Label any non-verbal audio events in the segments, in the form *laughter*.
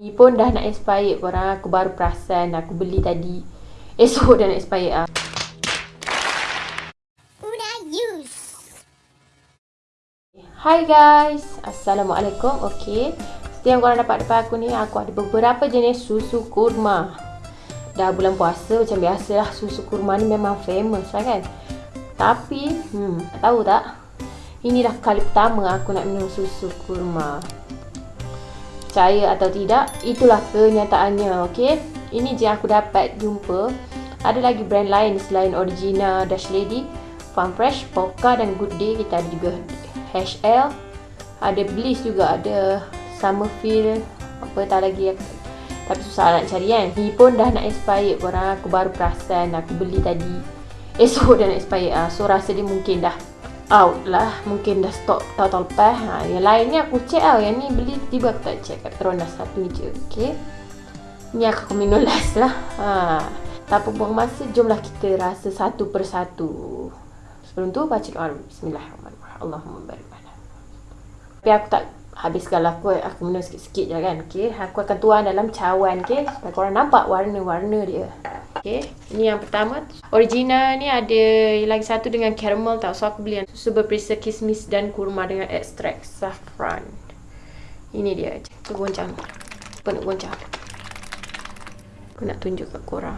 Ni pun dah nak expired korang. Aku baru perasan. Aku beli tadi. Esok dah nak expired ah. Hi guys. Assalamualaikum. Okay. Seperti yang korang dapat depan aku ni. Aku ada beberapa jenis susu kurma. Dah bulan puasa macam biasalah. Susu kurma ni memang famous lah kan. Tapi, hmm, tahu tak? Ini dah kali pertama aku nak minum susu kurma percaya atau tidak itulah kenyataannya okey? Ini je aku dapat jumpa. Ada lagi brand lain selain Origina Dash Lady Farm Fresh Poka dan Good Day. Kita ada juga HL ada Bliss juga ada Summerfield. Apa tak lagi tapi susah nak cari kan? Ni pun dah nak expired korang aku baru perasan aku beli tadi. Esok *laughs* dah nak expired ah. so rasa dia mungkin dah out lah. Mungkin dah stop tahun-tahun lepas. Ha, yang lain ni aku check lah. Yang ni beli tiba aku tak check. Kat Petronas satu je ok ni aku minum *laughs* last lah. Ha. tak apa buang masa jomlah kita rasa satu persatu. Sebelum tu baca doa. Bismillahirrahmanirrahim. Allahumma barik tapi aku tak habiskan lah aku, aku minum sikit-sikit je kan okay. aku akan tuang dalam cawan okay. supaya korang nampak warna-warna dia Okay, ni yang pertama. Original ni ada lagi satu dengan caramel tau. So aku beli yang susu berperisa kismis dan kurma dengan ekstrak saffron. Ini dia. Kita goncang. Apa nak goncang? Aku nak tunjuk kat korang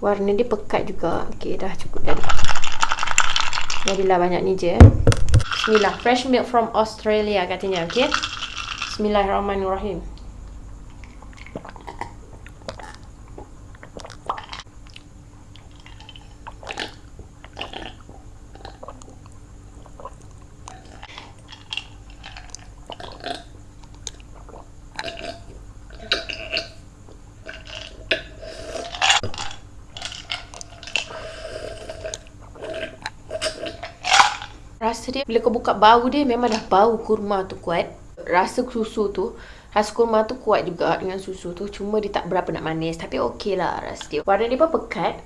Warna dia pekat juga. Okay dah cukup dah Jadilah banyak ni je. Bismillah. Fresh milk from Australia katanya Okay Bismillahirrahmanirrahim. Rasa dia bila kau buka bau dia memang dah bau kurma tu kuat rasa susu tu Rasa kurma tu kuat juga dengan susu tu Cuma dia tak berapa nak manis Tapi okey lah rasa dia. Warna dia pun pekat.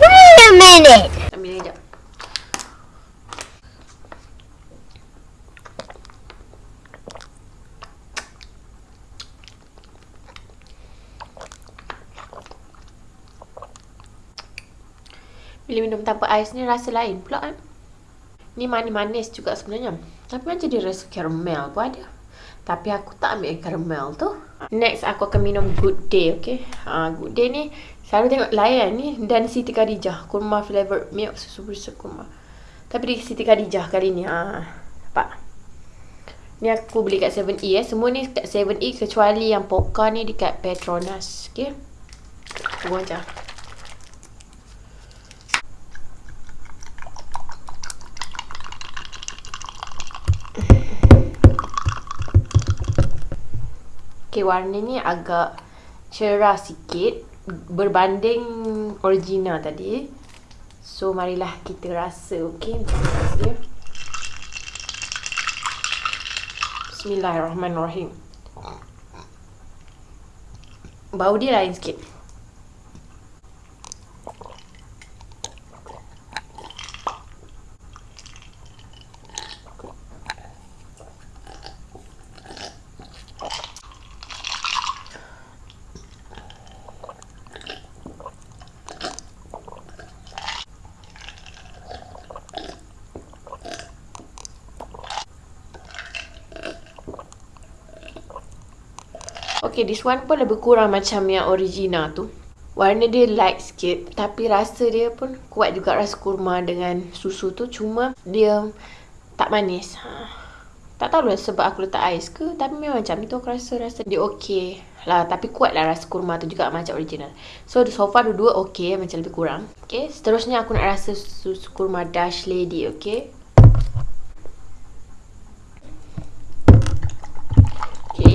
Wait a minute. Ambil sekejap Bila minum tanpa ais ni rasa lain pula kan Ni manis-manis juga sebenarnya tapi macam dia rasa caramel pun ada. Tapi aku tak ambil caramel tu. Next aku akan minum Good Day, okay? Ha, Good Day ni selalu tengok layan ni dan Siti Khadijah. Kurma flavored milk susu berisa kurma. Tapi di Siti Khadijah kali ni. Ha, nampak? Ni aku beli kat 7E eh. Semua ni kat 7E kecuali yang Poka ni dekat Petronas. Okay? Tunggu macam. Okay, warna ni agak cerah sikit berbanding original tadi. So, marilah kita rasa, okay? Bismillahirrahmanirrahim. Bau dia lain sikit. Okay, this one pun lebih kurang macam yang original tu. Warna dia light sikit. Tapi rasa dia pun kuat juga rasa kurma dengan susu tu. Cuma dia tak manis. Ha. Tak tahu lah sebab aku letak ais ke. Tapi memang macam itu aku rasa rasa dia okay. Lah, tapi kuat lah rasa kurma tu juga macam original. So, so far dua-dua okay. Macam lebih kurang. Okay, seterusnya aku nak rasa susu kurma Dash Lady. Okay.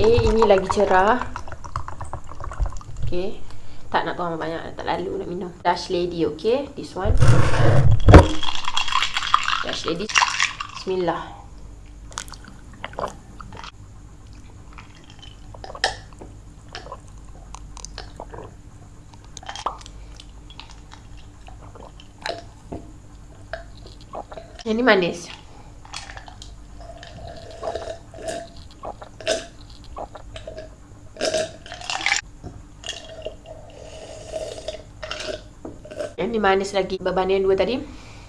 Okay, ini lagi cerah. Okay. Tak nak tuang banyak, tak lalu nak minum. Dash Lady, okay. This one. Dash Lady. Bismillah. Yang ni manis. Yang ni manis lagi berbanding yang dua tadi.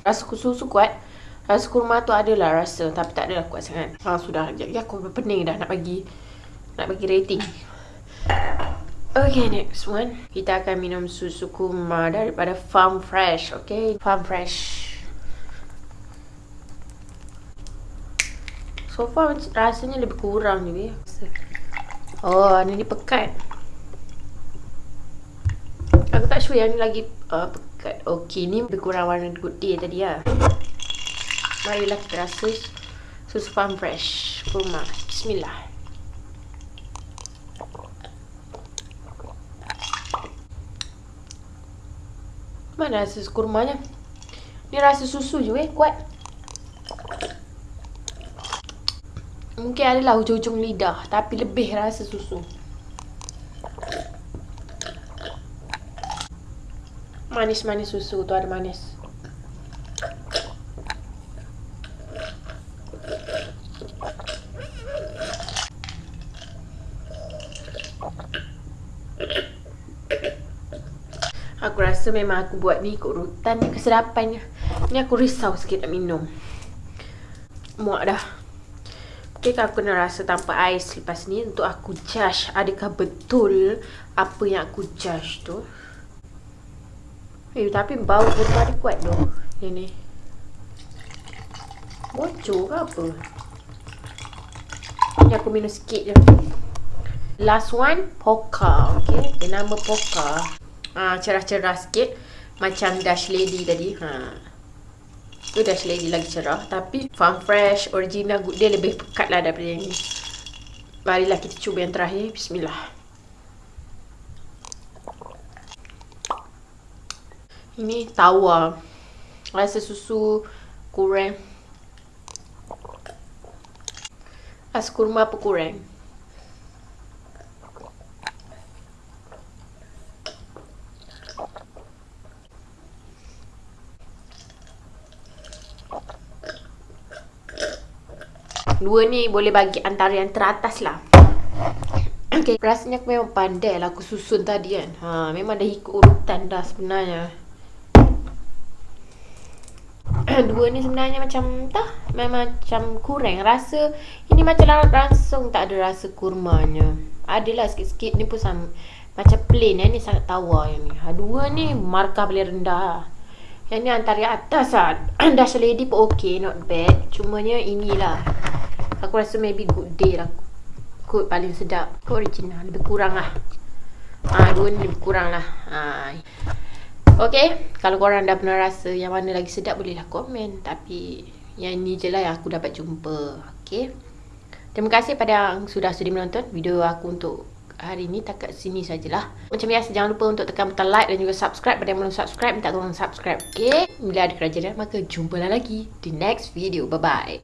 Rasa susu kuat. Rasa kurma tu adalah rasa tapi tak adalah kuat sangat. Ha sudah. Jadi aku pening dah nak bagi nak bagi rating. Okay, next one. Kita akan minum susu kurma daripada Farm Fresh. Okay, Farm Fresh. So far rasanya lebih kurang ya. Oh, ni pekat. Aku tak sure yang ni lagi uh, pekat. Okay, ni lebih kurang warna good day tadi ya. Marilah kita rasa susu farm fresh kurma. Bismillah. Mana rasa kurmanya? Ni rasa susu juga eh, kuat. Mungkin adalah hujung-hujung lidah tapi lebih rasa susu. Manis-manis susu tu ada manis. Aku rasa memang aku buat ni ikut rutan kesedapannya. Ni aku risau sikit nak minum. Muak dah. Okay, aku nak rasa tanpa ais lepas ni untuk aku judge adakah betul apa yang aku judge tu. Eh, tapi bau kurma dia kuat tu. Yang ni. Bocor ke apa? Ni aku minum sikit je. Last one, Poka. Okay. Dia nama Poka. Ha, cerah-cerah sikit. Macam Dash Lady tadi. Ha. Tu Dash Lady lagi cerah. Tapi Farm Fresh, original, good. dia lebih pekat lah daripada yang ni. Marilah kita cuba yang terakhir. Bismillah. Ini tawa. Rasa susu kurang. Rasa kurma apa kurang? Dua ni boleh bagi antara yang teratas lah. *clears throat* Okay, rasanya aku memang pandai lah aku susun tadi kan. Ha, memang dah ikut urutan dah sebenarnya. Dua ni sebenarnya macam tak memang macam kurang. Rasa ini macam langsung tak ada rasa kurmanya. Adalah sikit-sikit ni pun sama macam plain. Yang ni sangat tawar yang ni. Ha, dua ni markah paling rendah. Yang ni antara atas lah. *clears throat* Dash lady pun ok not bad. Cumanya inilah. Aku rasa maybe good day lah. Good paling sedap. Good original. Lebih kurang lah. Ha, dua ni lebih kurang lah. Ha. Okay, kalau korang dah pernah rasa yang mana lagi sedap bolehlah komen. Tapi yang ni je lah yang aku dapat jumpa. Okay. Terima kasih pada yang sudah sudi menonton video aku untuk hari ni. Tak kat sini sajalah. Macam biasa jangan lupa untuk tekan butang like dan juga subscribe. Pada yang belum subscribe, minta tolong subscribe. Okay. Bila ada kerajaan maka jumpalah lagi di next video. Bye-bye.